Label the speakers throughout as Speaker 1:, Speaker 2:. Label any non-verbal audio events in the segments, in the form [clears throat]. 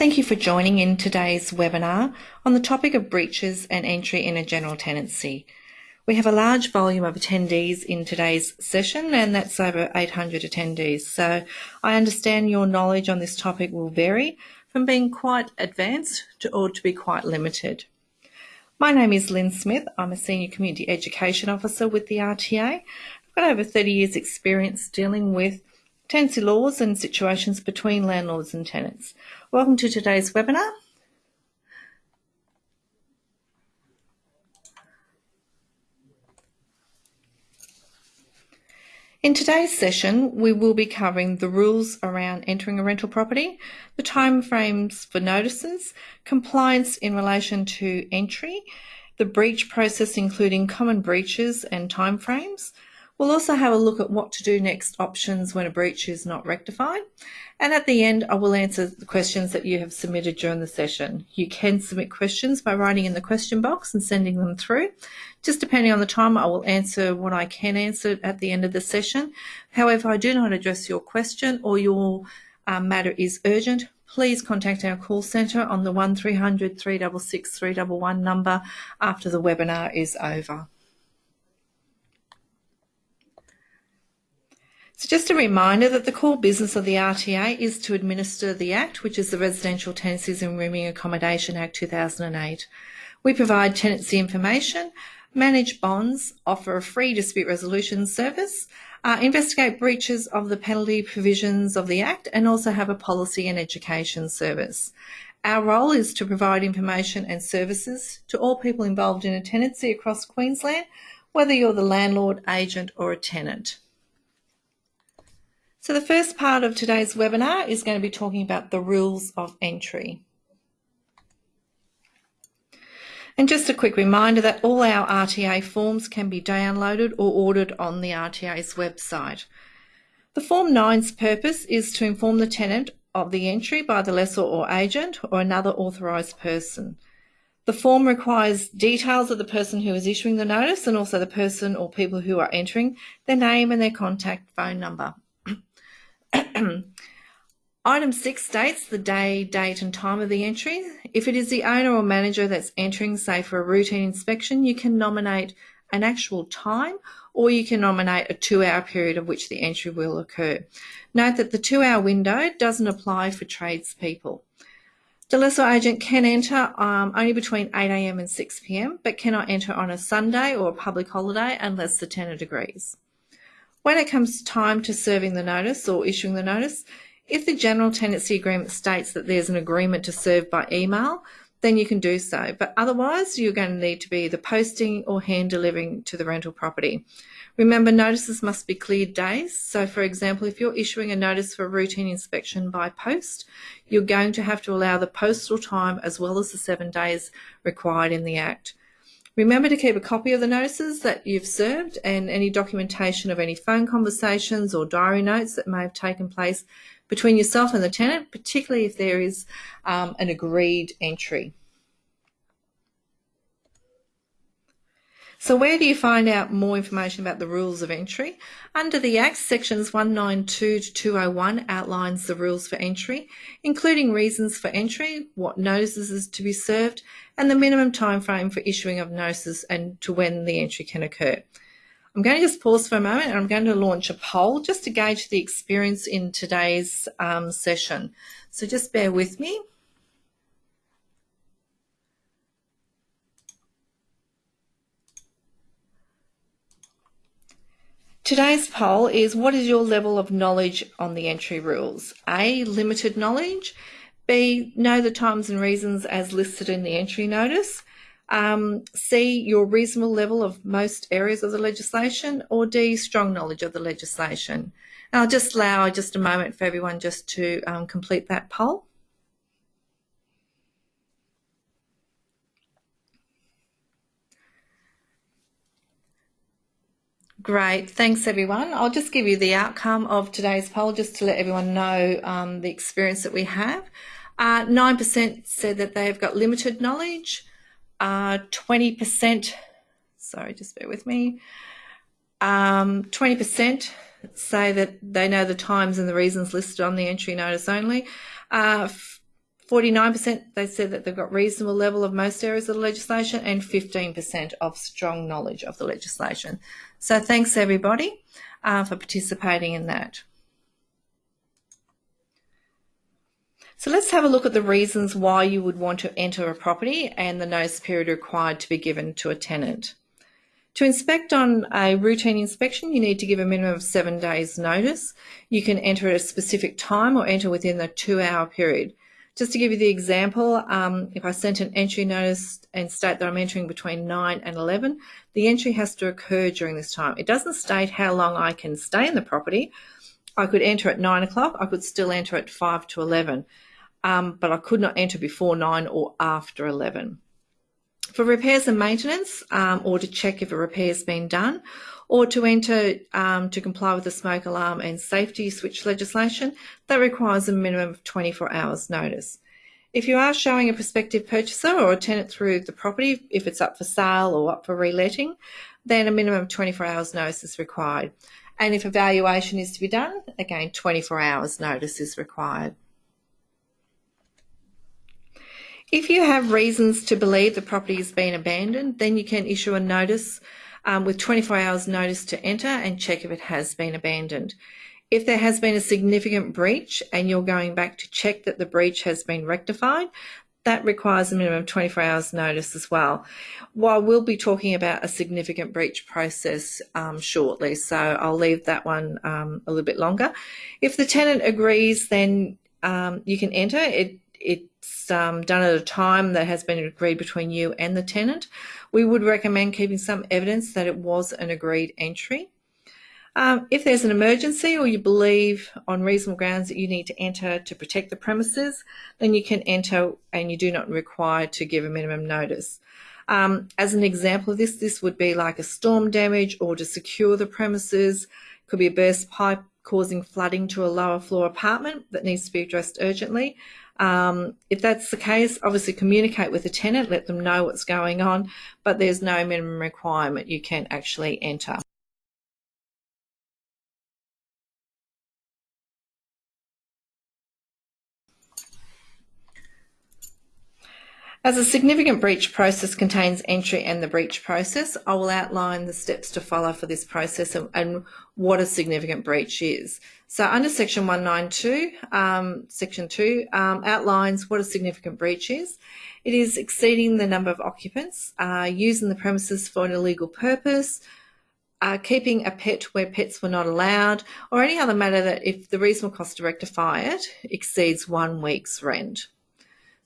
Speaker 1: thank you for joining in today's webinar on the topic of breaches and entry in a general tenancy. We have a large volume of attendees in today's session and that's over 800 attendees. So I understand your knowledge on this topic will vary from being quite advanced to or to be quite limited. My name is Lynn Smith. I'm a Senior Community Education Officer with the RTA. I've got over 30 years experience dealing with tenancy laws and situations between landlords and tenants. Welcome to today's webinar. In today's session, we will be covering the rules around entering a rental property, the timeframes for notices, compliance in relation to entry, the breach process including common breaches and timeframes, We'll also have a look at what to do next options when a breach is not rectified. And at the end, I will answer the questions that you have submitted during the session. You can submit questions by writing in the question box and sending them through. Just depending on the time, I will answer what I can answer at the end of the session. However, if I do not address your question or your um, matter is urgent, please contact our call centre on the 1300 366 311 number after the webinar is over. So just a reminder that the core business of the RTA is to administer the Act, which is the Residential Tenancies and Rooming Accommodation Act 2008. We provide tenancy information, manage bonds, offer a free dispute resolution service, uh, investigate breaches of the penalty provisions of the Act, and also have a policy and education service. Our role is to provide information and services to all people involved in a tenancy across Queensland, whether you're the landlord, agent or a tenant. So the first part of today's webinar is going to be talking about the rules of entry. And just a quick reminder that all our RTA forms can be downloaded or ordered on the RTA's website. The Form 9's purpose is to inform the tenant of the entry by the lessor or agent or another authorised person. The form requires details of the person who is issuing the notice and also the person or people who are entering, their name and their contact phone number. [clears throat] Item 6 states the day, date and time of the entry. If it is the owner or manager that's entering, say for a routine inspection, you can nominate an actual time or you can nominate a two hour period of which the entry will occur. Note that the two hour window doesn't apply for tradespeople. The lessor agent can enter um, only between 8am and 6pm but cannot enter on a Sunday or a public holiday unless the tenant agrees. When it comes time to serving the notice or issuing the notice, if the general tenancy agreement states that there's an agreement to serve by email, then you can do so. But otherwise, you're going to need to be either posting or hand delivering to the rental property. Remember, notices must be cleared days. So, for example, if you're issuing a notice for a routine inspection by post, you're going to have to allow the postal time as well as the seven days required in the Act. Remember to keep a copy of the notices that you've served and any documentation of any phone conversations or diary notes that may have taken place between yourself and the tenant, particularly if there is um, an agreed entry. So where do you find out more information about the rules of entry? Under the Act, sections 192 to 201 outlines the rules for entry, including reasons for entry, what notices is to be served, and the minimum time frame for issuing of notices and to when the entry can occur. I'm going to just pause for a moment and I'm going to launch a poll just to gauge the experience in today's um, session. So just bear with me. Today's poll is what is your level of knowledge on the entry rules? A, limited knowledge. B, know the times and reasons as listed in the entry notice. Um, C, your reasonable level of most areas of the legislation. Or D, strong knowledge of the legislation. I'll just allow just a moment for everyone just to um, complete that poll. Great, thanks everyone. I'll just give you the outcome of today's poll just to let everyone know um, the experience that we have. 9% uh, said that they've got limited knowledge. 20%, uh, sorry, just bear with me. 20% um, say that they know the times and the reasons listed on the entry notice only. 15% 49% they said that they've got reasonable level of most areas of the legislation and 15% of strong knowledge of the legislation. So thanks everybody uh, for participating in that. So let's have a look at the reasons why you would want to enter a property and the notice period required to be given to a tenant. To inspect on a routine inspection, you need to give a minimum of seven days notice. You can enter at a specific time or enter within the two hour period. Just to give you the example, um, if I sent an entry notice and state that I'm entering between 9 and 11, the entry has to occur during this time. It doesn't state how long I can stay in the property. I could enter at 9 o'clock, I could still enter at 5 to 11 um, but I could not enter before 9 or after 11. For repairs and maintenance, um, or to check if a repair has been done, or to enter um, to comply with the smoke alarm and safety switch legislation, that requires a minimum of 24 hours notice. If you are showing a prospective purchaser or a tenant through the property, if it's up for sale or up for reletting, then a minimum of 24 hours notice is required. And if evaluation is to be done, again, 24 hours notice is required. If you have reasons to believe the property has been abandoned, then you can issue a notice um, with 24 hours notice to enter and check if it has been abandoned. If there has been a significant breach and you're going back to check that the breach has been rectified, that requires a minimum of 24 hours notice as well. While we'll be talking about a significant breach process um, shortly, so I'll leave that one um, a little bit longer. If the tenant agrees, then um, you can enter. It it's um, done at a time that has been agreed between you and the tenant. We would recommend keeping some evidence that it was an agreed entry. Um, if there's an emergency or you believe on reasonable grounds that you need to enter to protect the premises, then you can enter and you do not require to give a minimum notice. Um, as an example of this, this would be like a storm damage or to secure the premises, could be a burst pipe causing flooding to a lower floor apartment that needs to be addressed urgently. Um, if that's the case, obviously communicate with the tenant, let them know what's going on, but there's no minimum requirement you can actually enter. As a significant breach process contains entry and the breach process, I will outline the steps to follow for this process and, and what a significant breach is. So under section 192, um, section 2 um, outlines what a significant breach is. It is exceeding the number of occupants, uh, using the premises for an illegal purpose, uh, keeping a pet where pets were not allowed, or any other matter that if the reasonable cost to rectify it exceeds one week's rent.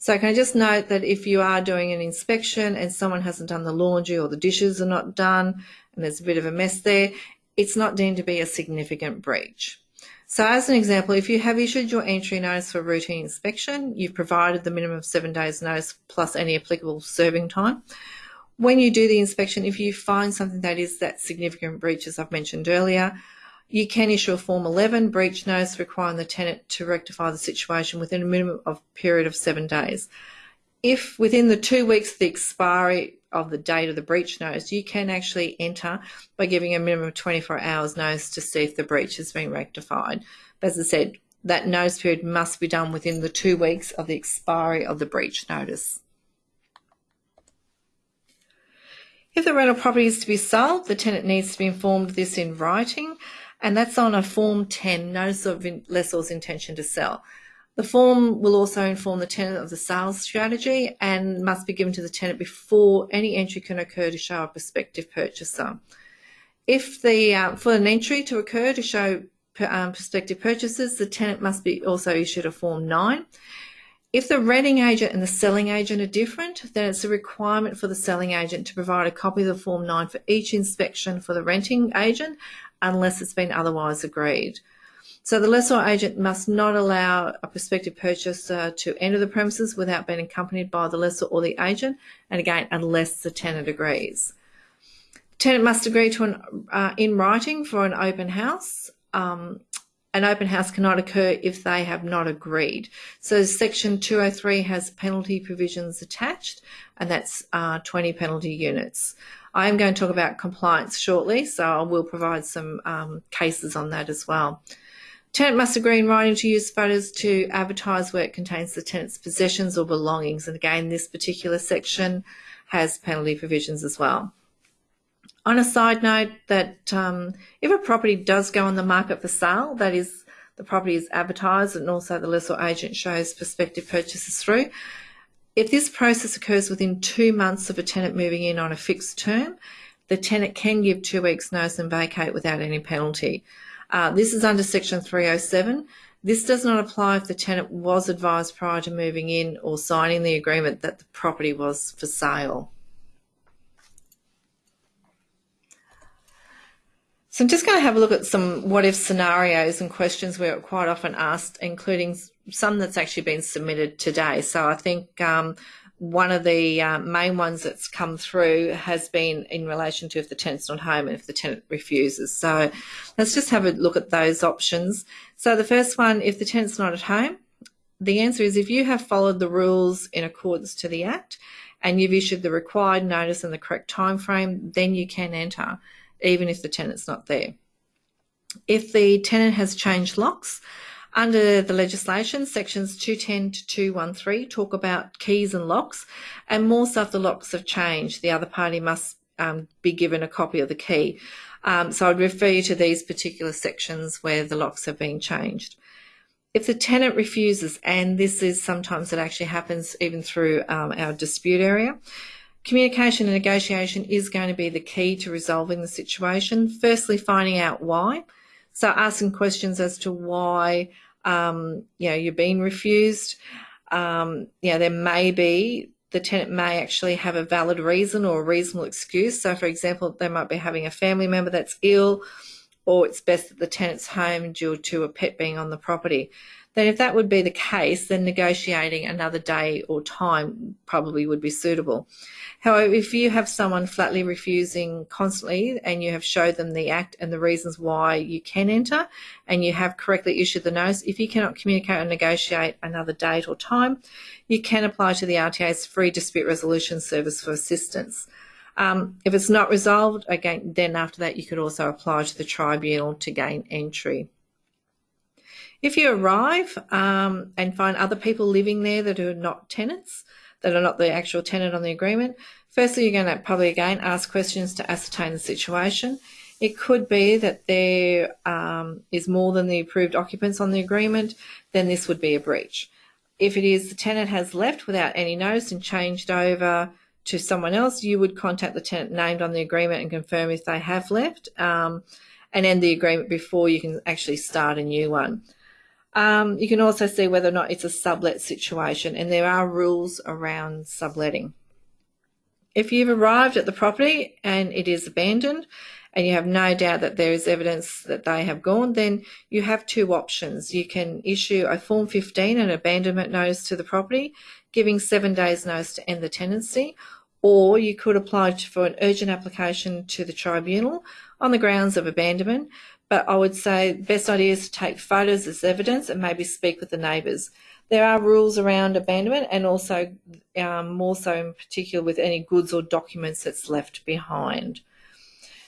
Speaker 1: So can I just note that if you are doing an inspection and someone hasn't done the laundry or the dishes are not done and there's a bit of a mess there, it's not deemed to be a significant breach. So as an example, if you have issued your entry notice for routine inspection, you've provided the minimum of seven days notice plus any applicable serving time. When you do the inspection, if you find something that is that significant breach, as I've mentioned earlier, you can issue a Form 11 breach notice requiring the tenant to rectify the situation within a minimum of period of seven days. If within the two weeks of the expiry of the date of the breach notice, you can actually enter by giving a minimum of 24 hours notice to see if the breach has been rectified. But as I said, that notice period must be done within the two weeks of the expiry of the breach notice. If the rental property is to be sold, the tenant needs to be informed of this in writing and that's on a Form 10, Notice of Lessor's Intention to Sell. The form will also inform the tenant of the sales strategy and must be given to the tenant before any entry can occur to show a prospective purchaser. If the uh, for an entry to occur to show um, prospective purchasers, the tenant must be also issued a Form 9. If the renting agent and the selling agent are different, then it's a requirement for the selling agent to provide a copy of the Form 9 for each inspection for the renting agent unless it's been otherwise agreed. So the lessor agent must not allow a prospective purchaser to enter the premises without being accompanied by the lessor or the agent, and again, unless the tenant agrees. The tenant must agree to an uh, in writing for an open house. Um, an open house cannot occur if they have not agreed. So section 203 has penalty provisions attached, and that's uh, 20 penalty units. I am going to talk about compliance shortly, so I will provide some um, cases on that as well. Tenant must agree in writing to use photos to advertise where it contains the tenant's possessions or belongings. And again, this particular section has penalty provisions as well. On a side note that um, if a property does go on the market for sale, that is the property is advertised and also the lessor agent shows prospective purchasers through. If this process occurs within two months of a tenant moving in on a fixed term, the tenant can give two weeks notice and vacate without any penalty. Uh, this is under section 307. This does not apply if the tenant was advised prior to moving in or signing the agreement that the property was for sale. So I'm just going to have a look at some what if scenarios and questions we're quite often asked, including some that's actually been submitted today. So I think um, one of the uh, main ones that's come through has been in relation to if the tenant's not home and if the tenant refuses. So let's just have a look at those options. So the first one, if the tenant's not at home, the answer is if you have followed the rules in accordance to the Act and you've issued the required notice in the correct time frame, then you can enter, even if the tenant's not there. If the tenant has changed locks, under the legislation, sections 210 to 213 talk about keys and locks, and more so if the locks have changed, the other party must um, be given a copy of the key. Um, so I'd refer you to these particular sections where the locks have been changed. If the tenant refuses, and this is sometimes it actually happens even through um, our dispute area, communication and negotiation is going to be the key to resolving the situation. Firstly, finding out why. So asking questions as to why um, you know, you're being refused. Um, you know, there may be the tenant may actually have a valid reason or a reasonable excuse. So, for example, they might be having a family member that's ill, or it's best that the tenant's home due to a pet being on the property. Then, if that would be the case, then negotiating another day or time probably would be suitable. However, if you have someone flatly refusing constantly and you have showed them the act and the reasons why you can enter and you have correctly issued the notice, if you cannot communicate or negotiate another date or time, you can apply to the RTA's free dispute resolution service for assistance. Um, if it's not resolved, again, then after that, you could also apply to the tribunal to gain entry. If you arrive um, and find other people living there that are not tenants, that are not the actual tenant on the agreement. Firstly, you're going to probably again ask questions to ascertain the situation. It could be that there um, is more than the approved occupants on the agreement, then this would be a breach. If it is the tenant has left without any notice and changed over to someone else, you would contact the tenant named on the agreement and confirm if they have left um, and end the agreement before you can actually start a new one. Um, you can also see whether or not it's a sublet situation, and there are rules around subletting. If you've arrived at the property and it is abandoned, and you have no doubt that there is evidence that they have gone, then you have two options. You can issue a Form 15, an abandonment notice to the property, giving seven days notice to end the tenancy, or you could apply for an urgent application to the tribunal on the grounds of abandonment, but I would say the best idea is to take photos as evidence and maybe speak with the neighbours. There are rules around abandonment and also um, more so in particular with any goods or documents that's left behind.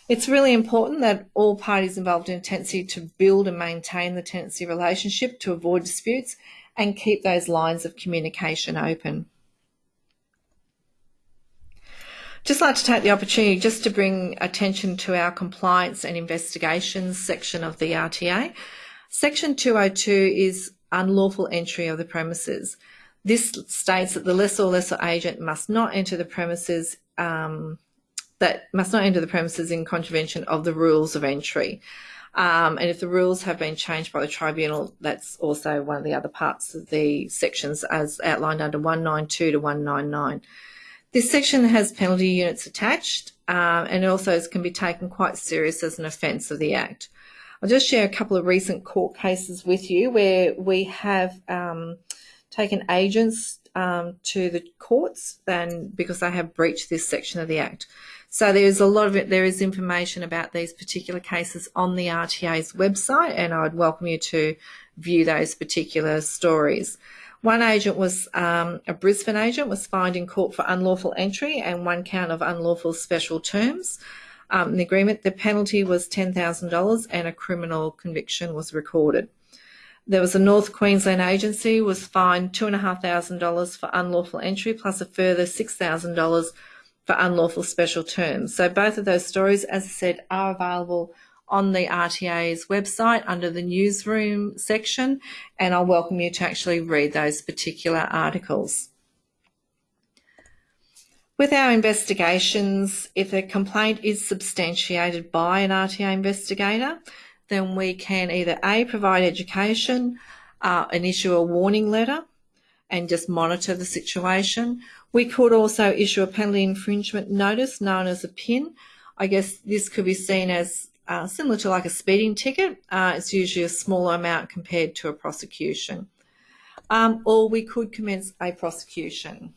Speaker 1: It's really important that all parties involved in a tenancy to build and maintain the tenancy relationship to avoid disputes and keep those lines of communication open. Just like to take the opportunity just to bring attention to our compliance and investigations section of the RTA. Section 202 is unlawful entry of the premises. This states that the lessor or lessor agent must not enter the premises um, that must not enter the premises in contravention of the rules of entry. Um, and if the rules have been changed by the tribunal, that's also one of the other parts of the sections as outlined under 192 to 199. This section has penalty units attached uh, and also can be taken quite serious as an offence of the Act. I'll just share a couple of recent court cases with you where we have um, taken agents um, to the courts then because they have breached this section of the Act. So there's a lot of it, there is information about these particular cases on the RTA's website and I'd welcome you to view those particular stories. One agent was um, a Brisbane agent was fined in court for unlawful entry and one count of unlawful special terms. Um, in the agreement, the penalty was $10,000 and a criminal conviction was recorded. There was a North Queensland agency was fined $2,500 for unlawful entry plus a further $6,000 for unlawful special terms. So both of those stories, as I said, are available on the RTA's website under the newsroom section, and I'll welcome you to actually read those particular articles. With our investigations, if a complaint is substantiated by an RTA investigator, then we can either A, provide education uh, and issue a warning letter and just monitor the situation. We could also issue a penalty infringement notice known as a PIN. I guess this could be seen as uh, similar to like a speeding ticket. Uh, it's usually a smaller amount compared to a prosecution. Um, or we could commence a prosecution.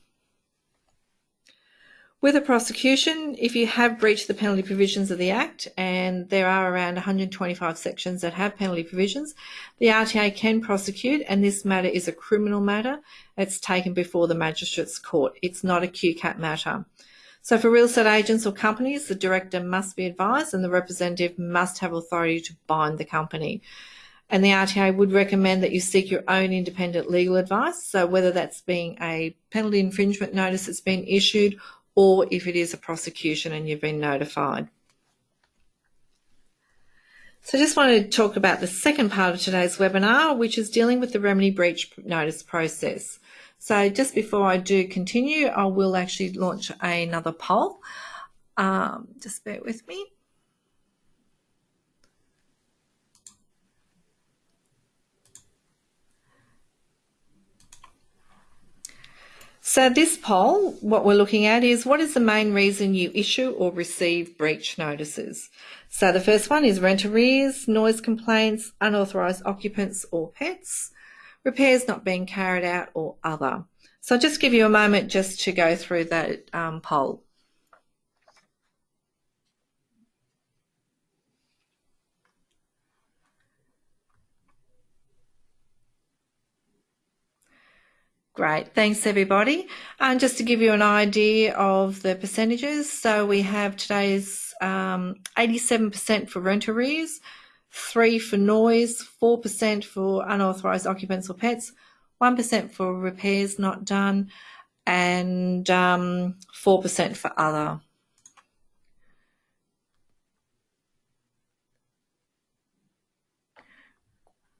Speaker 1: With a prosecution, if you have breached the penalty provisions of the Act, and there are around 125 sections that have penalty provisions, the RTA can prosecute, and this matter is a criminal matter. It's taken before the Magistrates Court. It's not a QCAT matter. So for real estate agents or companies, the director must be advised and the representative must have authority to bind the company. And the RTA would recommend that you seek your own independent legal advice. So whether that's being a penalty infringement notice that's been issued or if it is a prosecution and you've been notified. So I just wanted to talk about the second part of today's webinar, which is dealing with the remedy breach notice process. So just before I do continue, I will actually launch another poll. Um, just bear with me. So this poll, what we're looking at is what is the main reason you issue or receive breach notices? So the first one is rent arrears, noise complaints, unauthorised occupants or pets, repairs not being carried out or other. So I'll just give you a moment just to go through that um, poll. Great, thanks everybody. And just to give you an idea of the percentages, so we have today's 87% um, for rent arrears, 3 for noise, 4% for unauthorised occupants or pets, 1% for repairs not done, and um, 4% for other.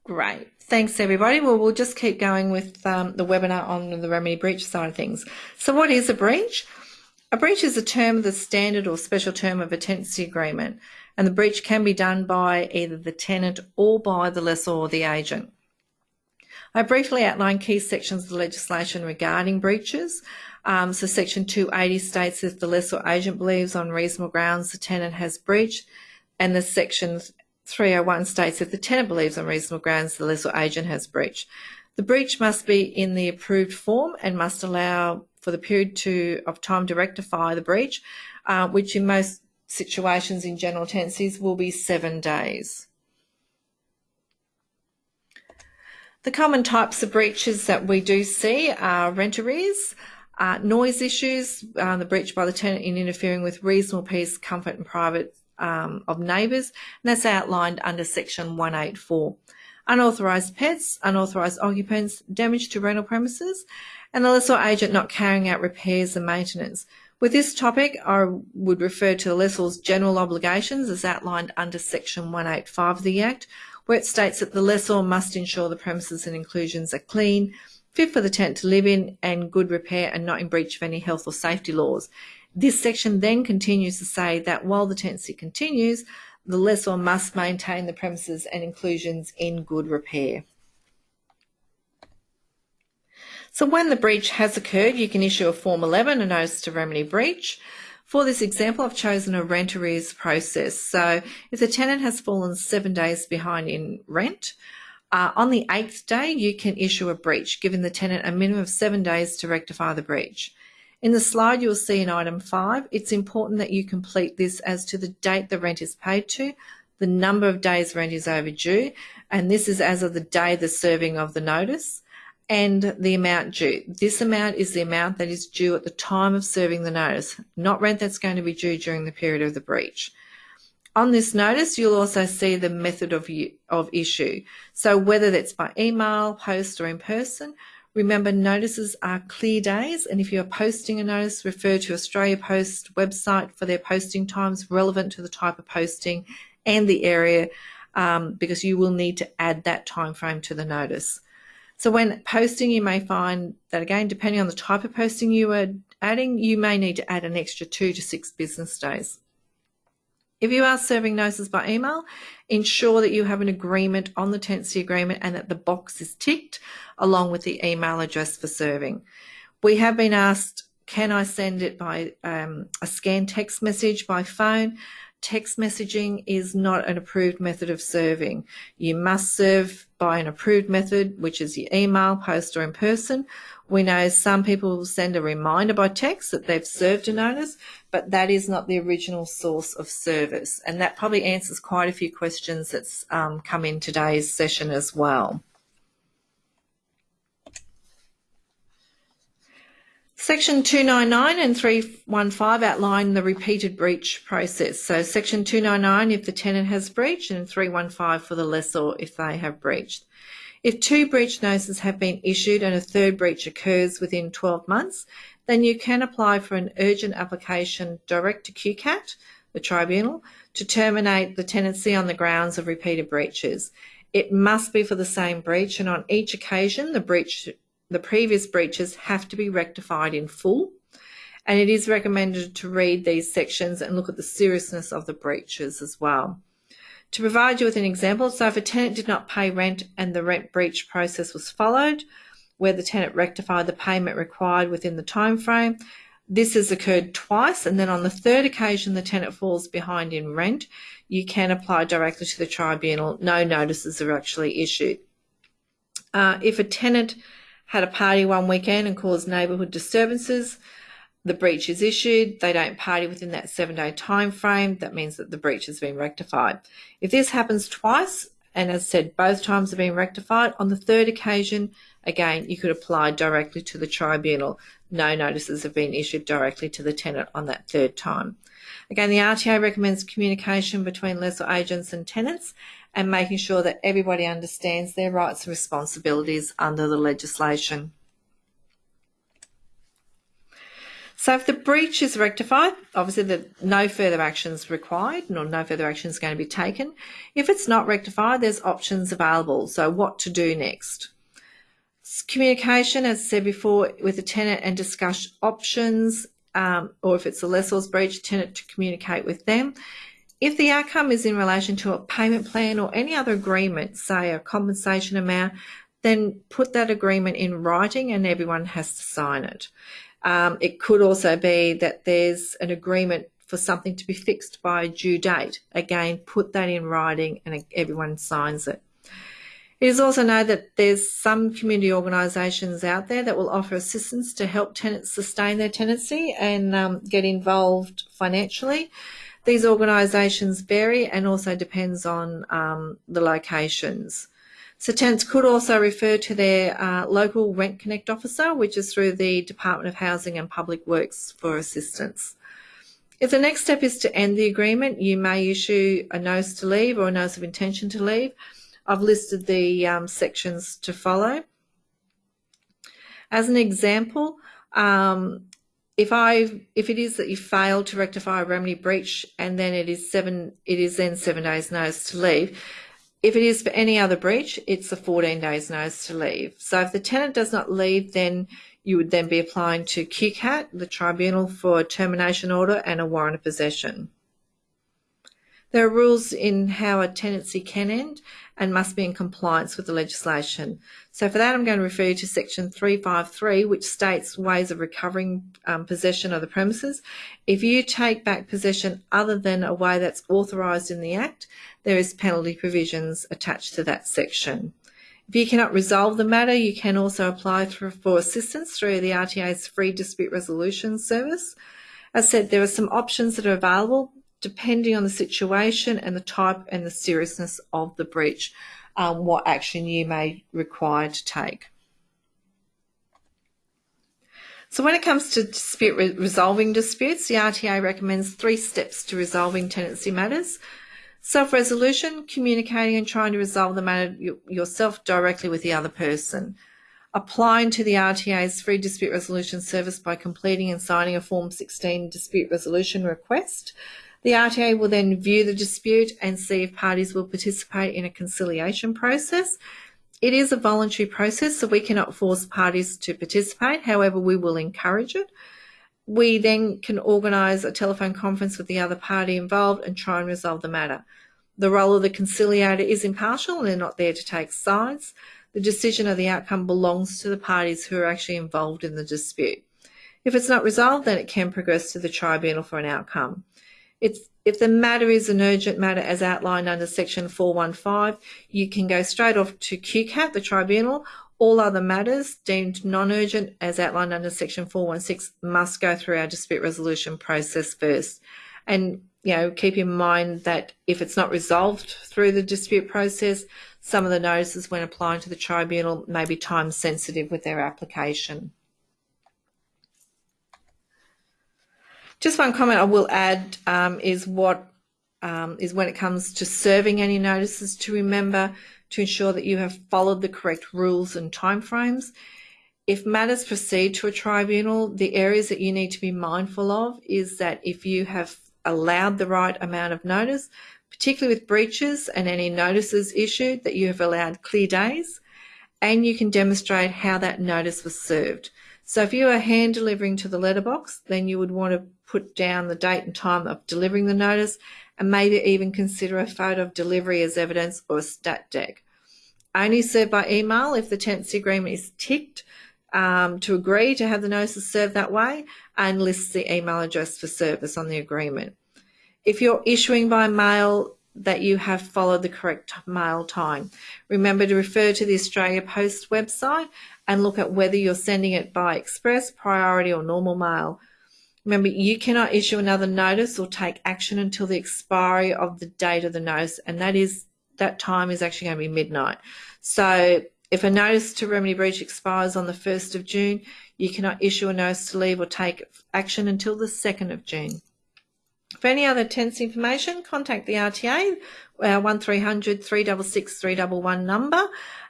Speaker 1: Great. Thanks, everybody. Well, we'll just keep going with um, the webinar on the remedy breach side of things. So what is a breach? A breach is a term of the standard or special term of a tenancy agreement, and the breach can be done by either the tenant or by the lessor or the agent. I briefly outline key sections of the legislation regarding breaches. Um, so section 280 states if the lessor agent believes on reasonable grounds the tenant has breached, and the section 301 states that the tenant believes on reasonable grounds the lessor agent has breached. The breach must be in the approved form and must allow for the period to, of time to rectify the breach, uh, which in most situations in general tenancies will be seven days. The common types of breaches that we do see are rent arrears, uh, noise issues, uh, the breach by the tenant in interfering with reasonable peace, comfort and private um, of neighbours, and that's outlined under section 184. Unauthorised pets, unauthorised occupants, damage to rental premises, and the lessor agent not carrying out repairs and maintenance. With this topic, I would refer to the lessor's general obligations as outlined under section 185 of the Act, where it states that the lessor must ensure the premises and inclusions are clean, fit for the tenant to live in, and good repair and not in breach of any health or safety laws. This section then continues to say that while the tenancy continues, the lessor must maintain the premises and inclusions in good repair. So when the breach has occurred, you can issue a Form 11, a notice to remedy breach. For this example, I've chosen a rent arrears process. So if the tenant has fallen seven days behind in rent, uh, on the eighth day, you can issue a breach, giving the tenant a minimum of seven days to rectify the breach. In the slide you'll see in item five, it's important that you complete this as to the date the rent is paid to, the number of days rent is overdue, and this is as of the day the serving of the notice, and the amount due. This amount is the amount that is due at the time of serving the notice, not rent that's going to be due during the period of the breach. On this notice, you'll also see the method of, of issue. So whether that's by email, post or in person, remember notices are clear days and if you're posting a notice, refer to Australia Post website for their posting times relevant to the type of posting and the area um, because you will need to add that time frame to the notice. So when posting, you may find that again, depending on the type of posting you are adding, you may need to add an extra two to six business days. If you are serving notices by email, ensure that you have an agreement on the tenancy agreement and that the box is ticked along with the email address for serving. We have been asked, can I send it by um, a scanned text message by phone? Text messaging is not an approved method of serving. You must serve by an approved method, which is your email, post or in person. We know some people will send a reminder by text that they've served a notice, but that is not the original source of service. And that probably answers quite a few questions that's um, come in today's session as well. Section 299 and 315 outline the repeated breach process. So section 299 if the tenant has breached and 315 for the lessor if they have breached. If two breach notices have been issued and a third breach occurs within 12 months, then you can apply for an urgent application direct to QCAT, the tribunal, to terminate the tenancy on the grounds of repeated breaches. It must be for the same breach and on each occasion the breach the previous breaches have to be rectified in full and it is recommended to read these sections and look at the seriousness of the breaches as well. To provide you with an example, so if a tenant did not pay rent and the rent breach process was followed, where the tenant rectified the payment required within the time frame. This has occurred twice, and then on the third occasion the tenant falls behind in rent, you can apply directly to the tribunal. No notices are actually issued. Uh, if a tenant had a party one weekend and caused neighbourhood disturbances, the breach is issued, they don't party within that seven day time frame, that means that the breach has been rectified. If this happens twice, and as said, both times have been rectified, on the third occasion, Again, you could apply directly to the tribunal. No notices have been issued directly to the tenant on that third time. Again, the RTA recommends communication between lessor agents and tenants and making sure that everybody understands their rights and responsibilities under the legislation. So if the breach is rectified, obviously the, no further action is required nor no further action is going to be taken. If it's not rectified, there's options available. So what to do next? Communication, as I said before, with the tenant and discuss options, um, or if it's a lessor's breach, tenant to communicate with them. If the outcome is in relation to a payment plan or any other agreement, say a compensation amount, then put that agreement in writing and everyone has to sign it. Um, it could also be that there's an agreement for something to be fixed by a due date. Again, put that in writing and everyone signs it. It is also known that there's some community organisations out there that will offer assistance to help tenants sustain their tenancy and um, get involved financially. These organisations vary and also depends on um, the locations. So tenants could also refer to their uh, local Rent Connect officer, which is through the Department of Housing and Public Works for assistance. If the next step is to end the agreement, you may issue a notice to leave or a notice of intention to leave. I've listed the um, sections to follow. As an example, um, if I if it is that you fail to rectify a remedy breach and then it is seven it is then seven days notice to leave. If it is for any other breach, it's a 14 days notice to leave. So if the tenant does not leave, then you would then be applying to QCAT, the tribunal for a termination order and a warrant of possession. There are rules in how a tenancy can end and must be in compliance with the legislation. So for that, I'm going to refer you to section 353, which states ways of recovering um, possession of the premises. If you take back possession other than a way that's authorised in the Act, there is penalty provisions attached to that section. If you cannot resolve the matter, you can also apply for, for assistance through the RTA's free dispute resolution service. As said, there are some options that are available depending on the situation and the type and the seriousness of the breach, um, what action you may require to take. So when it comes to dispute re resolving disputes, the RTA recommends three steps to resolving tenancy matters. Self resolution, communicating and trying to resolve the matter yourself directly with the other person. Applying to the RTA's free dispute resolution service by completing and signing a Form 16 dispute resolution request. The RTA will then view the dispute and see if parties will participate in a conciliation process. It is a voluntary process, so we cannot force parties to participate. However, we will encourage it. We then can organise a telephone conference with the other party involved and try and resolve the matter. The role of the conciliator is impartial and they're not there to take sides. The decision of the outcome belongs to the parties who are actually involved in the dispute. If it's not resolved, then it can progress to the tribunal for an outcome. It's, if the matter is an urgent matter as outlined under section 415, you can go straight off to QCAT, the tribunal. All other matters deemed non-urgent as outlined under section 416 must go through our dispute resolution process first. And, you know, keep in mind that if it's not resolved through the dispute process, some of the notices when applying to the tribunal may be time sensitive with their application. Just one comment I will add um, is what um, is when it comes to serving any notices to remember to ensure that you have followed the correct rules and timeframes. If matters proceed to a tribunal, the areas that you need to be mindful of is that if you have allowed the right amount of notice, particularly with breaches and any notices issued, that you have allowed clear days, and you can demonstrate how that notice was served. So if you are hand delivering to the letterbox, then you would want to put down the date and time of delivering the notice and maybe even consider a photo of delivery as evidence or a stat dec. Only served by email if the tenancy agreement is ticked um, to agree to have the notices served that way and lists the email address for service on the agreement. If you're issuing by mail, that you have followed the correct mail time. Remember to refer to the Australia Post website and look at whether you're sending it by express, priority or normal mail. Remember, you cannot issue another notice or take action until the expiry of the date of the notice, and that is that time is actually going to be midnight. So if a notice to remedy breach expires on the 1st of June, you cannot issue a notice to leave or take action until the 2nd of June. For any other tense information, contact the RTA, our 1300 366 311 number,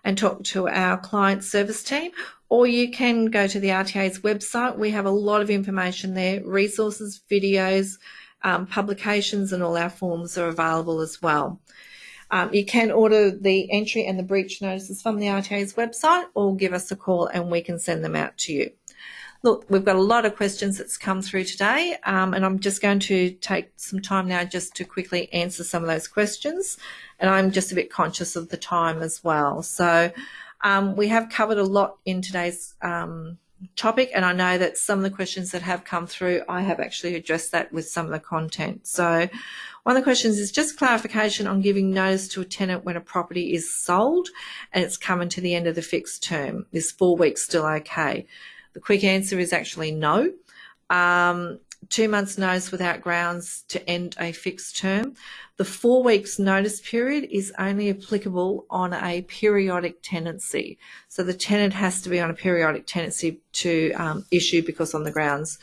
Speaker 1: and talk to our client service team, or you can go to the RTA's website. We have a lot of information there, resources, videos, um, publications, and all our forms are available as well. Um, you can order the entry and the breach notices from the RTA's website or give us a call and we can send them out to you. Look, we've got a lot of questions that's come through today, um, and I'm just going to take some time now just to quickly answer some of those questions. And I'm just a bit conscious of the time as well. So um, we have covered a lot in today's um, topic, and I know that some of the questions that have come through, I have actually addressed that with some of the content. So one of the questions is just clarification on giving notice to a tenant when a property is sold and it's coming to the end of the fixed term. Is four weeks still okay? The quick answer is actually no. Um, two months notice without grounds to end a fixed term. The four weeks notice period is only applicable on a periodic tenancy. So the tenant has to be on a periodic tenancy to um, issue because on the grounds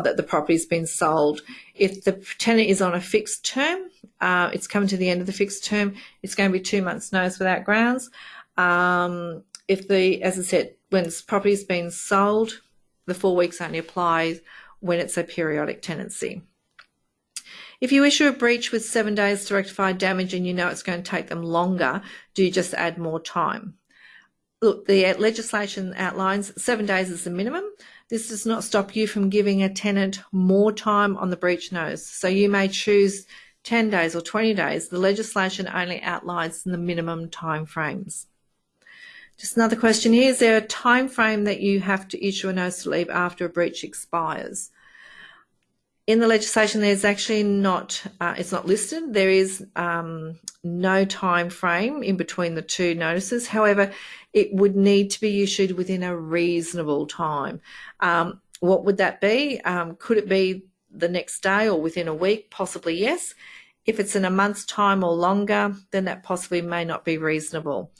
Speaker 1: that the property's been sold. If the tenant is on a fixed term, uh, it's coming to the end of the fixed term, it's going to be two months notice without grounds. Um, if the, as I said, when property's been sold, the four weeks only applies when it's a periodic tenancy. If you issue a breach with seven days to rectify damage and you know it's going to take them longer, do you just add more time? Look, the legislation outlines seven days is the minimum. This does not stop you from giving a tenant more time on the breach notice. So you may choose 10 days or 20 days. The legislation only outlines the minimum time frames. Just another question here. Is there a time frame that you have to issue a notice to leave after a breach expires? In the legislation, there's actually not, uh, it's not listed. There is um, no time frame in between the two notices. However, it would need to be issued within a reasonable time. Um, what would that be? Um, could it be the next day or within a week? Possibly yes. If it's in a month's time or longer, then that possibly may not be reasonable.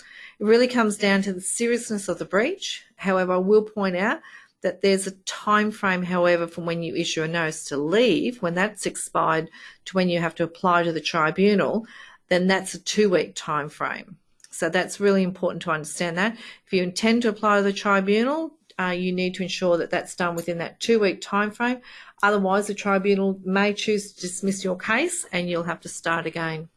Speaker 1: It really comes down to the seriousness of the breach. However, I will point out that there's a time frame, however, from when you issue a notice to leave, when that's expired, to when you have to apply to the tribunal. then that's a two week time frame. So that's really important to understand that. If you intend to apply to the tribunal, uh, you need to ensure that that's done within that two week time frame. Otherwise, the tribunal may choose to dismiss your case and you'll have to start again.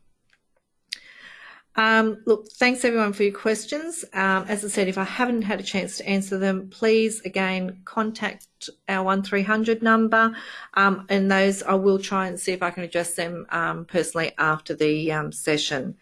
Speaker 1: Um, look, thanks everyone for your questions. Um, as I said, if I haven't had a chance to answer them, please again contact our 1300 number um, and those I will try and see if I can address them um, personally after the um, session.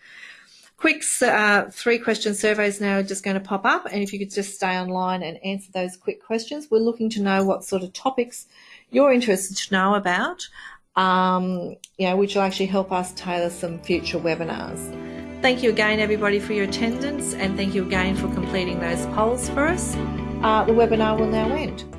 Speaker 1: Quick uh, three question surveys now are just going to pop up and if you could just stay online and answer those quick questions. We're looking to know what sort of topics you're interested to know about, um, you know, which will actually help us tailor some future webinars. Thank you again, everybody, for your attendance, and thank you again for completing those polls for us. Uh, the webinar will now end.